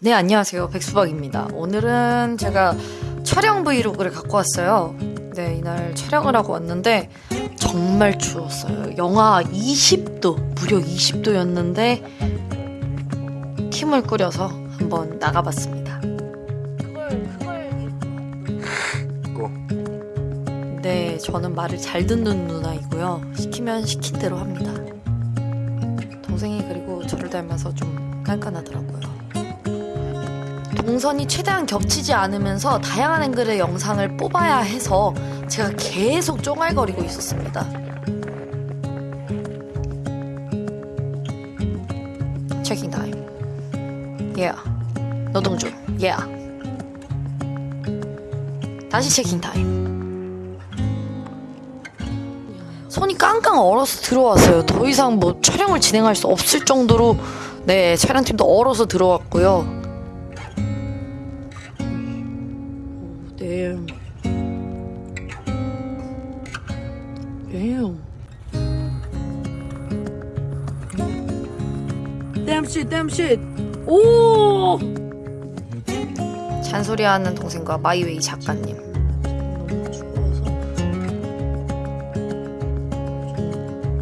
네, 안녕하세요. 백수박입니다. 오늘은 제가 촬영 브이로그를 갖고 왔어요. 네, 이날 촬영을 하고 왔는데 정말 추웠어요. 영하 20도, 무려 20도였는데 팀을 꾸려서 한번 나가봤습니다. 네, 저는 말을 잘 듣는 누나이고요. 시키면 시킨 대로 합니다. 동생이 그리고 저를 닮아서 좀 깐깐하더라고요. 동선이 최대한 겹치지 않으면서 다양한 앵글의 영상을 뽑아야 해서 제가 계속 쫑알거리고 있었습니다. checking time. Yeah. 노동중. Yeah. 다시 checking time. 손이 깡깡 얼어서 들어왔어요. 더 이상 뭐 촬영을 진행할 수 없을 정도로 네 촬영팀도 얼어서 들어왔고요. Damn. Damn. Damn shit, damn shit. 오! 잔소리하는 동생과 마이웨이 작가님.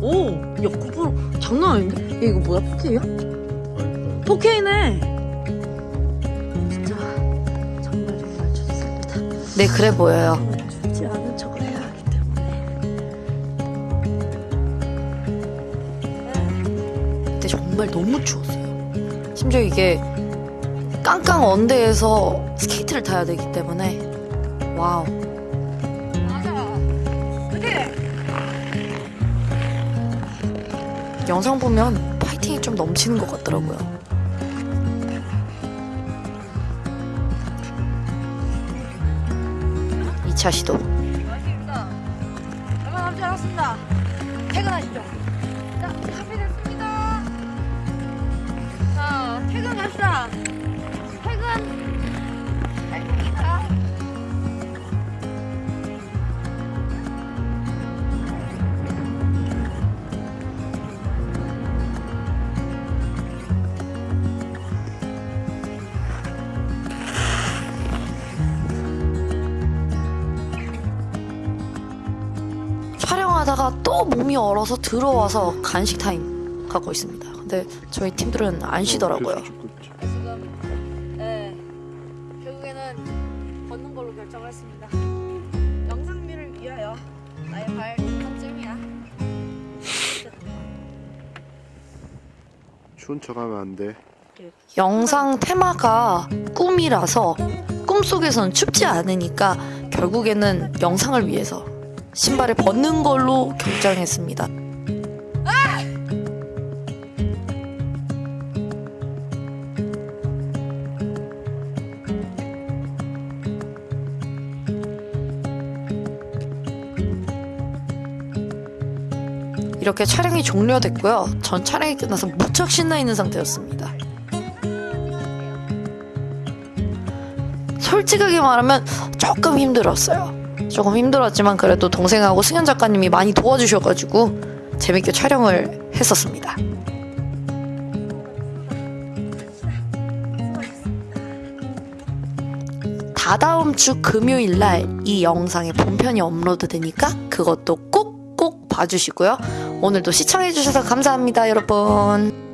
오! 야, 9% 장난 아닌데? 야, 이거 뭐야? 4K야? 4K네! 네, 그래 보여요. 죽지 정말 너무 추웠어요. 심지어 이게 깡깡 언데에서 스케이트를 타야 되기 때문에 와우. 영상 보면 파이팅이 좀 넘치는 것 같더라고요. 이차 시도. 고맙습니다. 얼마 남지 않았습니다. 퇴근하시죠. 자, 준비됐습니다. 자, 퇴근합시다. 퇴근. 하다가 또 몸이 얼어서 들어와서 간식 타임 갖고 있습니다. 근데 저희 팀들은 안 쉬더라고요. 지금, 네, 결국에는 걷는 걸로 결정을 했습니다. 영상미를 위하여 나의 발 한쯤이야. 추운 척하면 안 돼. 영상 테마가 꿈이라서 꿈속에선 춥지 않으니까 결국에는 영상을 위해서 신발을 벗는 걸로 결정했습니다. 이렇게 촬영이 종료됐고요. 전 촬영이 끝나서 무척 신나 있는 상태였습니다. 솔직하게 말하면 조금 힘들었어요. 조금 힘들었지만 그래도 동생하고 승현 작가님이 많이 도와주셔가지고 재밌게 촬영을 했었습니다. 다다음 주 금요일 날 이 영상의 본편이 업로드 되니까 그것도 꼭꼭 봐주시고요. 오늘도 시청해주셔서 감사합니다, 여러분.